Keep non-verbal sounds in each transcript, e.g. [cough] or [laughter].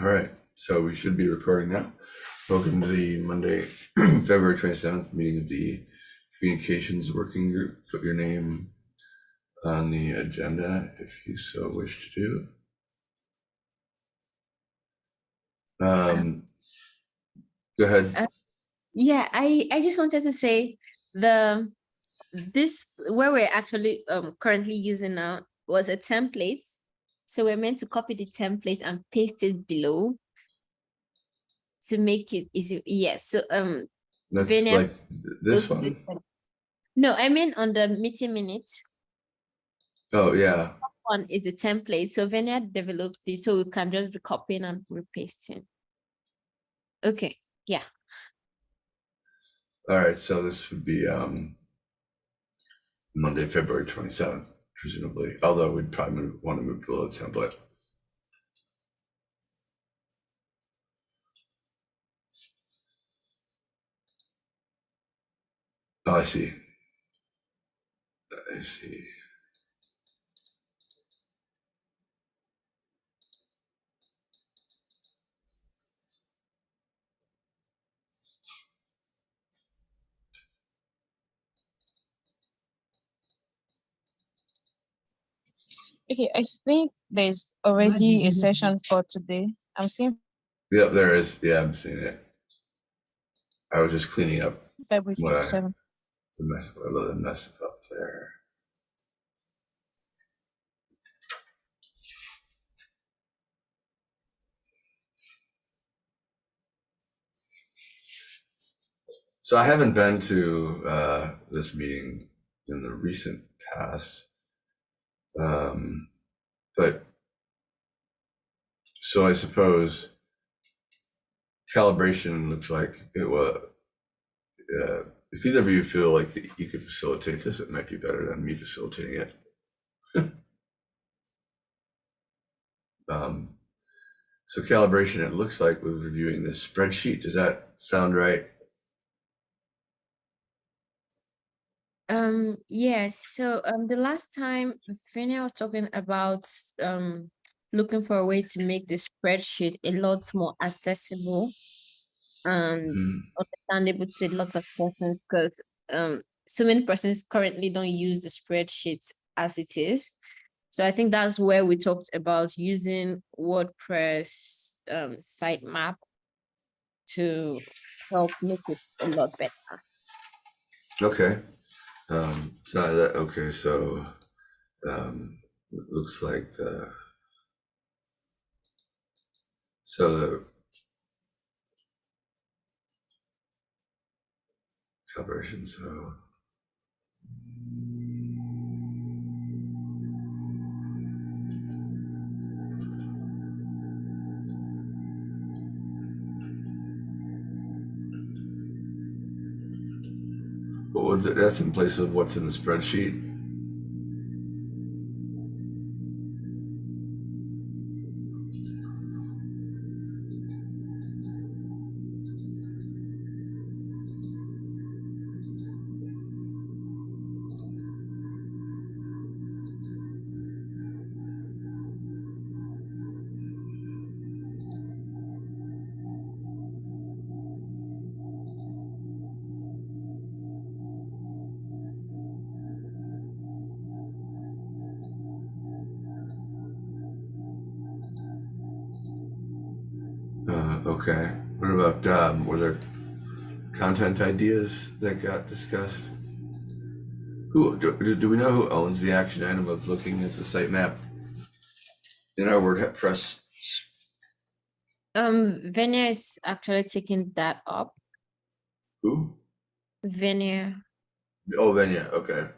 All right, so we should be recording now. Welcome to the Monday, [clears throat] February 27th meeting of the Communications Working Group. Put your name on the agenda if you so wish to do. Um, Go ahead. Yeah, I I just wanted to say the this where we're actually um currently using now was a template. So we're meant to copy the template and paste it below to make it easy. Yes. So um That's like this one. one. No, I mean on the meeting minutes Oh, yeah. one is a template. So Venia developed this so we can just be copying and repasting. Okay. Yeah. All right, so this would be um Monday, February 27th, presumably, although we'd probably want to move below template. Oh, I see. I see. Okay, I think there's already a session for today. I'm seeing Yep, there is. Yeah, I'm seeing it. I was just cleaning up February Where? 57. the mess, a little mess up there. So I haven't been to uh, this meeting in the recent past. Um, but so I suppose calibration looks like it was. Uh, if either of you feel like you could facilitate this, it might be better than me facilitating it. [laughs] um, so calibration, it looks like we're reviewing this spreadsheet. Does that sound right? Um, yes, so um the last time Venia was talking about um looking for a way to make the spreadsheet a lot more accessible and Hmm. understandable to lots of persons because um so many persons currently don't use the spreadsheet as it is. So I think that's where we talked about using WordPress um sitemap to help make it a lot better. Okay. Um, so that, okay, so, um, it looks like the, so the calibration, so. What was it? That's in place of what's in the spreadsheet. Okay. What about, um, were there content ideas that got discussed? Who, do, do we know who owns the action item of looking at the sitemap? In our WordPress, Um, Venia is actually taking that up. who? Venia. Oh, Venia, okay.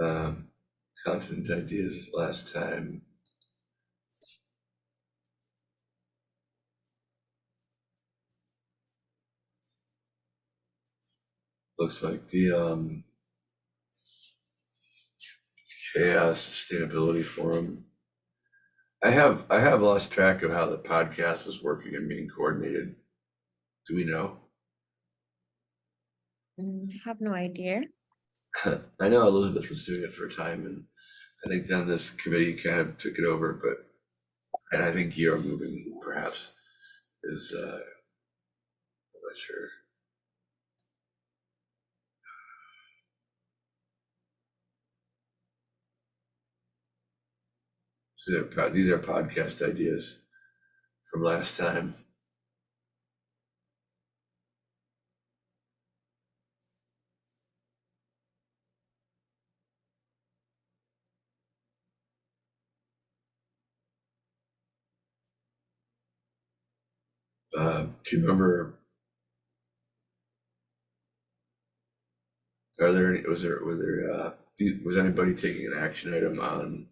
Um, content ideas last time. Looks like the, um, CHAOSS sustainability forum I have, I have lost track of how the podcast is working and being coordinated. Do we know? Mm, have no idea. [laughs] I know Elizabeth was doing it for a time and I think then this committee kind of took it over, but, and I think you're moving perhaps is, uh, I'm not sure. These are, these are podcast ideas from last time. Uh, do you remember? Are there any, was there, was there, uh, was anybody taking an action item on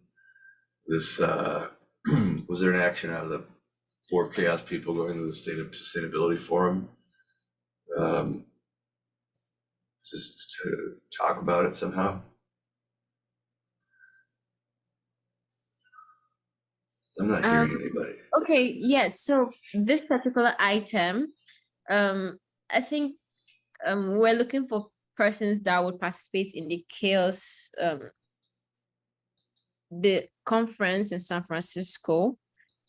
this, uh, [clears throat] was there an action out of the four CHAOSS people going to the state of sustainability forum? Um, just to talk about it somehow? I'm not hearing Um, anybody. Okay, yes, so this particular item, um, I think um, we're looking for persons that would participate in the CHAOSS, um, the conference in San Francisco.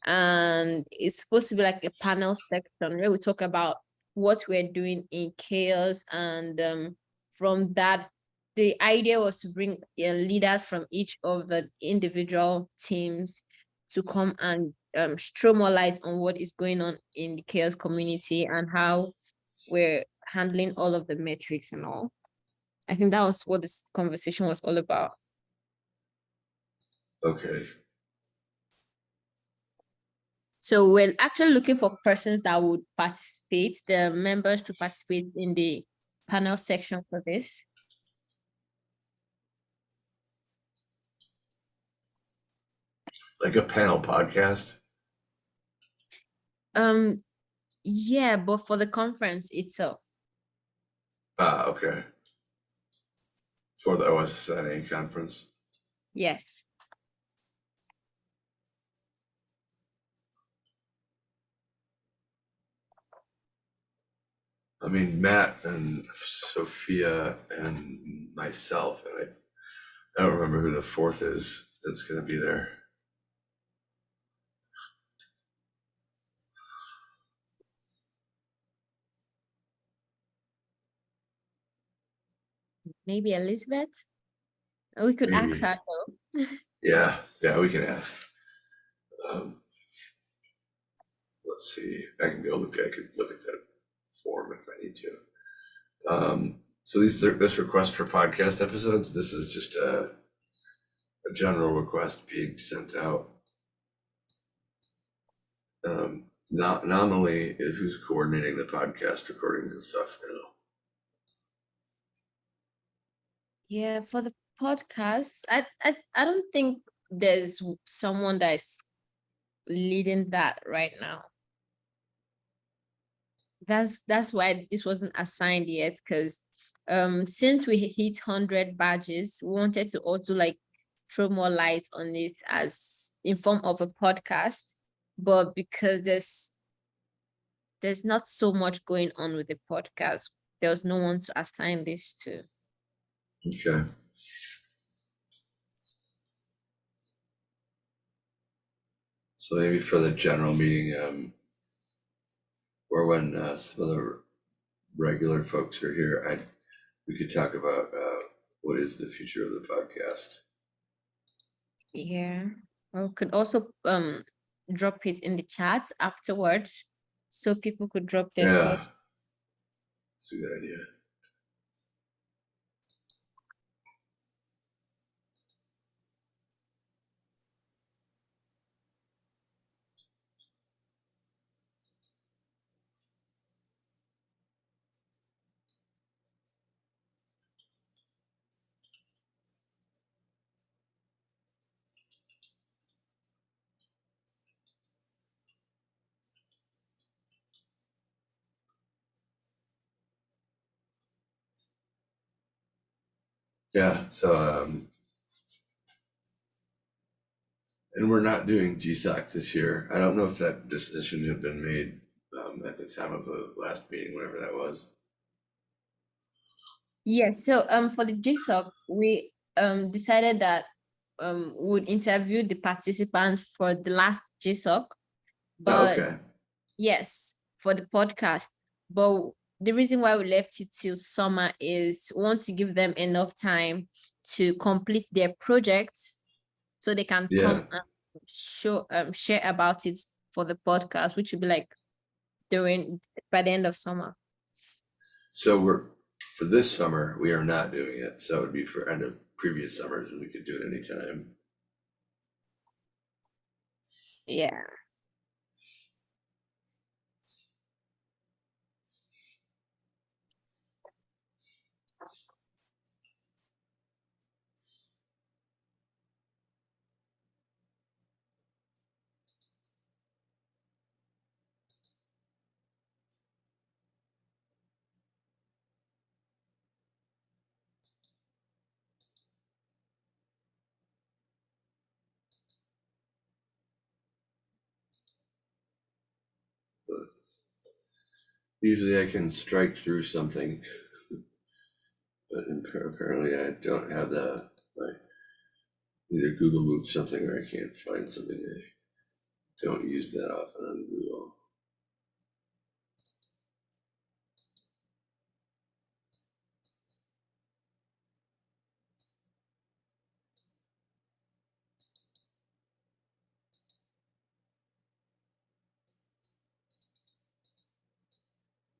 And it's supposed to be like a panel section where we talk about what we're doing in CHAOSS. And um, from that, the idea was to bring uh, leaders from each of the individual teams to come and um, throw more light on what is going on in the CHAOSS community and how we're handling all of the metrics and all. I think that was what this conversation was all about. Okay, So we're actually looking for persons that would participate, the members to participate in the panel section for this. Like a panel podcast? Um, yeah, but for the conference itself. Ah, okay. For the OSSNA conference? Yes. I mean, Matt and Sophia and myself, and I, I don't remember who the fourth is that's gonna be there. Maybe Elizabeth? Uh, We could ask her though. [laughs] Yeah, yeah, we can ask. Um, let's see, I can go look, I could look at that form if I need to. Um, so these are, this request for podcast episodes, this is just a, a general request being sent out. Um, not nominally is who's coordinating the podcast recordings and stuff, you know. Yeah, for the podcast, I, I I don't think there's someone that is leading that right now. That's that's why this wasn't assigned yet, because um since we hit hundred badges, we wanted to also like throw more light on it as in form of a podcast. But because there's there's not so much going on with the podcast, there was no one to assign this to. Okay. So maybe for the general meeting, um, or when, uh, some of the regular folks are here, I, we could talk about, uh, what is the future of the podcast? Yeah, or could also um drop it in the chat afterwards, so people could drop their Yeah. thoughts. It's a good idea. Yeah, so, um, And we're not doing GSOC this year. I don't know if that decision had been made um, at the time of the last meeting, whatever that was. Yeah, so um for the GSOC, we um decided that um would interview the participants for the last GSOC. Oh, But Okay, yes, for the podcast. But the reason why we left it till summer is we want to give them enough time to complete their project so they can Yeah. come and show um share about it for the podcast, which will be like during by the end of summer. so we're, for this summer, we are not doing it. So it would be for end of previous summers and we could do it anytime. Yeah. Usually I can strike through something. But appa- apparently I don't have the, like, either Google moved something or I can't find something. I don't use that often on Google.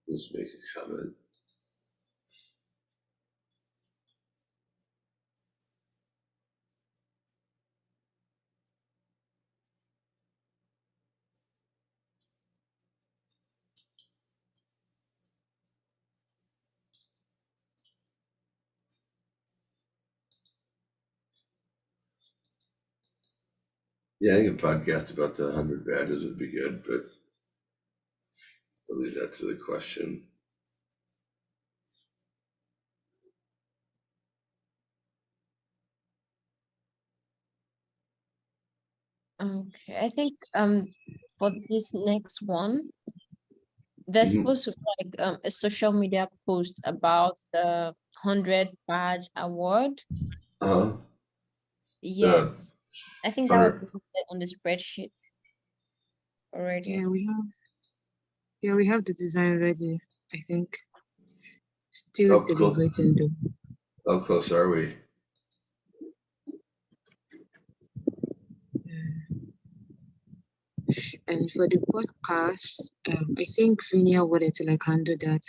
Let's make a comment. Yeah, I think a podcast about the hundred badges would be good, but I'll leave that to the question. Okay, I think um for this next one, there's Mhm. supposed to be like um a social media post about the hundred badge award. Uh-huh, Yes, I think that was on the spreadsheet already. Yeah, we have. Yeah, we have the design ready. I think. Still cool. deliberating though. how close are we? And for the podcast, um, I think Venia wanted to like handle that.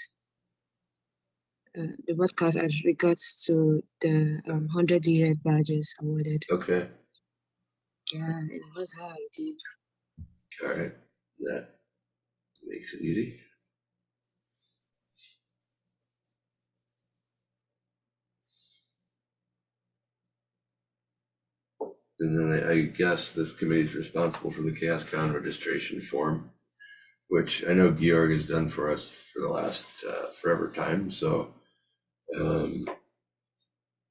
Uh, the podcast as regards to the um, 100 year badges awarded. Okay, Yeah, it was her idea. all right, that makes it easy. And then I, I guess this committee is responsible for the CHAOSScon registration form, which I know Georg has done for us for the last uh, forever time, so um,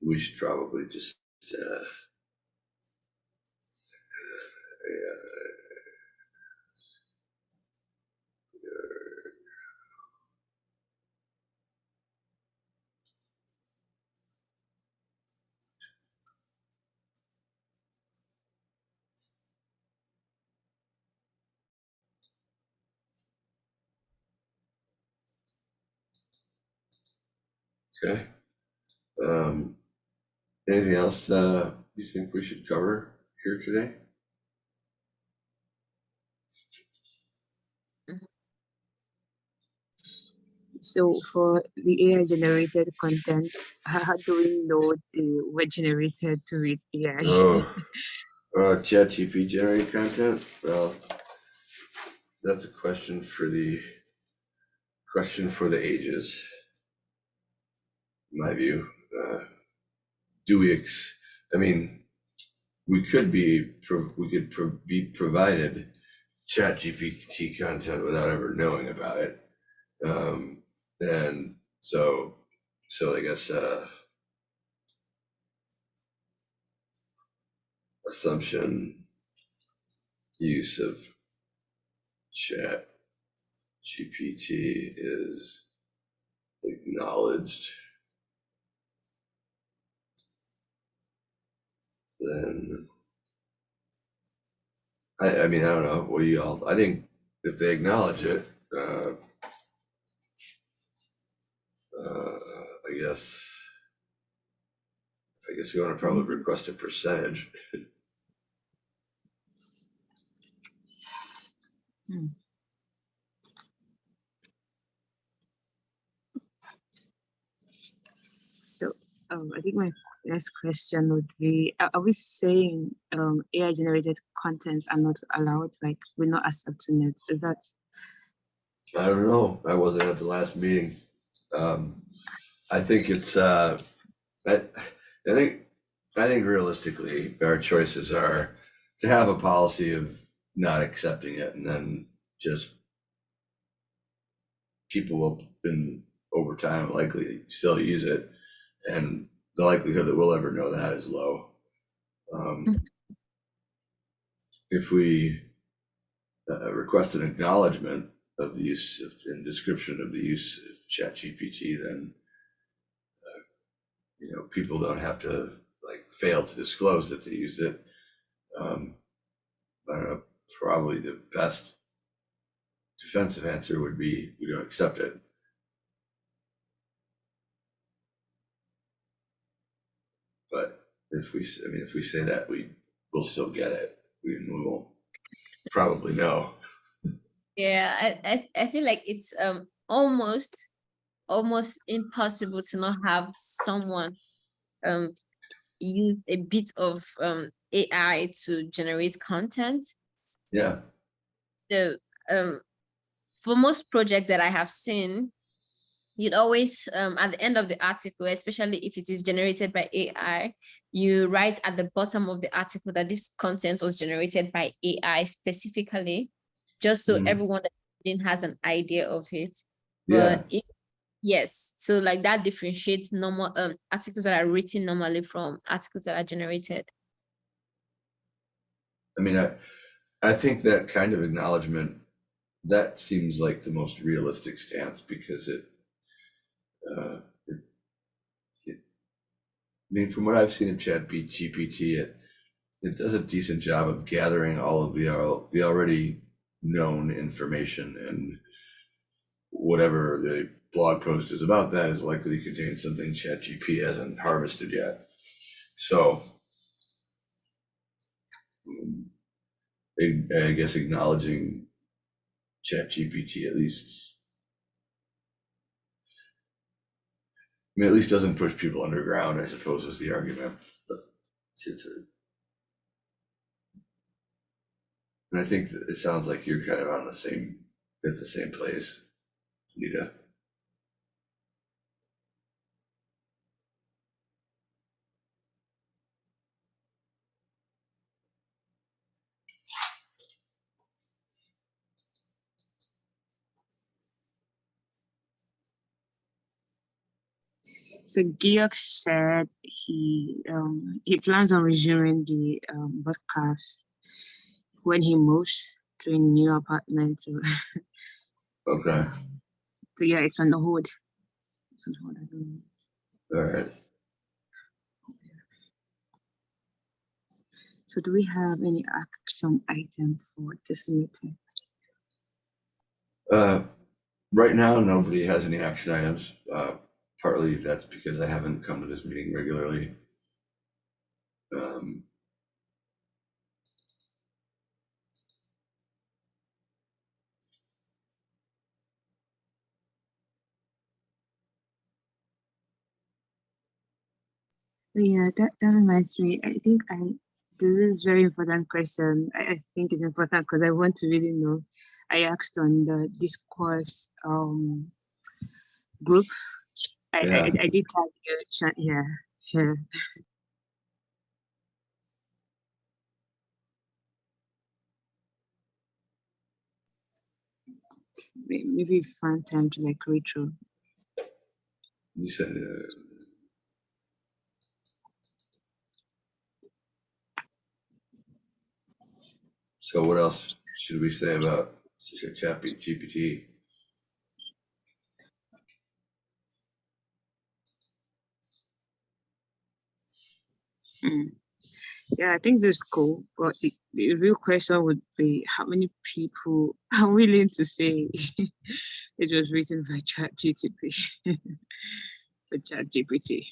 we should probably just uh, Okay. Um, anything else, uh, you think we should cover here today? So for the AI generated content, [laughs] how do we know they were generated to with AI? Oh, [laughs] uh, ChatGPT generated content? Well, that's a question for the, question for the ages. My view, uh, do we ex, I mean, we could be, we could pro- be provided ChatGPT content without ever knowing about it. Um, and so, so I guess, uh, assumption use of chat GPT is acknowledged, then I, I mean, I don't know, what do you all, I think if they acknowledge it, uh, uh, I guess, I guess you wanna probably request a percentage. So um, I think my next question would be, are we saying um, AI generated contents are not allowed, like we're not accepting it? Is that, I don't know. I wasn't at the last meeting. Um, I think it's, uh, I, I think, I think realistically, our choices are to have a policy of not accepting it and then just people will, in over time, likely still use it. And the likelihood that we'll ever know that is low. Um, if we uh, request an acknowledgement of the use of, and description of the use of ChatGPT, then uh, you know, people don't have to like fail to disclose that they use it. Um, I don't know, probably the best defensive answer would be we don't accept it. But if we, I mean, if we say that, we will still get it. We we won't probably know. Yeah, I, I, I feel like it's um almost almost impossible to not have someone um use a bit of um AI to generate content. Yeah, So um for most projects that I have seen, you'd always um at the end of the article, especially if it is generated by AI, you write at the bottom of the article that this content was generated by AI specifically, just so Mhm. everyone that has an idea of it. yeah. But if, yes, so like that differentiates normal um articles that are written normally from articles that are generated. I mean, I, I think that kind of acknowledgement, that seems like the most realistic stance because it, uh, it, I mean, from what I've seen in Chat GPT, it, it does a decent job of gathering all of the, al- the already known information and whatever the blog post is about that is likely to contain something Chat GP hasn't harvested yet. So um, I, I guess acknowledging Chat GPT at least. Mean, at least doesn't push people underground, I suppose was the argument, but to, to. And I think it sounds like you're kind of on the same, at the same place, Nita. So Georg said he um, he plans on resuming the um, broadcast when he moves to a new apartment. So, [laughs] Okay, so yeah, it's on hold. It's on hold. I all right. So do we have any action item for this meeting? Uh, right now, nobody has any action items. Uh, partly that's because I haven't come to this meeting regularly. Um, Yeah, that, that reminds me. I think I this is very important question. I, I think it's important because I want to really know. I asked on the discourse um group. I, I, Yeah. I did tag you, Sha- yeah, yeah. Maybe find time to like read through. you said, uh, So what else should we say about GPT? Mm. Yeah, I think this is cool, but the, the real question would be how many people [laughs] are willing to say [laughs] it was written by ChatGPT? [laughs] ChatGPT.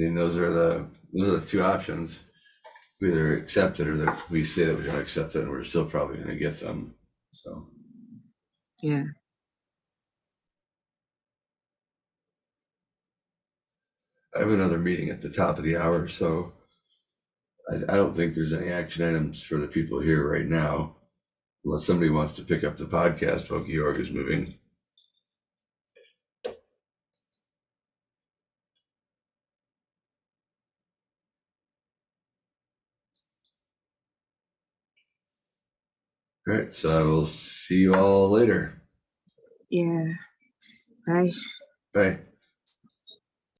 Mean, those are the, those are the two options. We either accept it or that we say that we're gonna accept it and we're still probably gonna get some, so. Yeah. I have another meeting at the top of the hour, so I, I don't think there's any action items for the people here right now. Unless somebody wants to pick up the podcast while Georg is moving. All right, so I will see you all later. Yeah. Bye. Bye.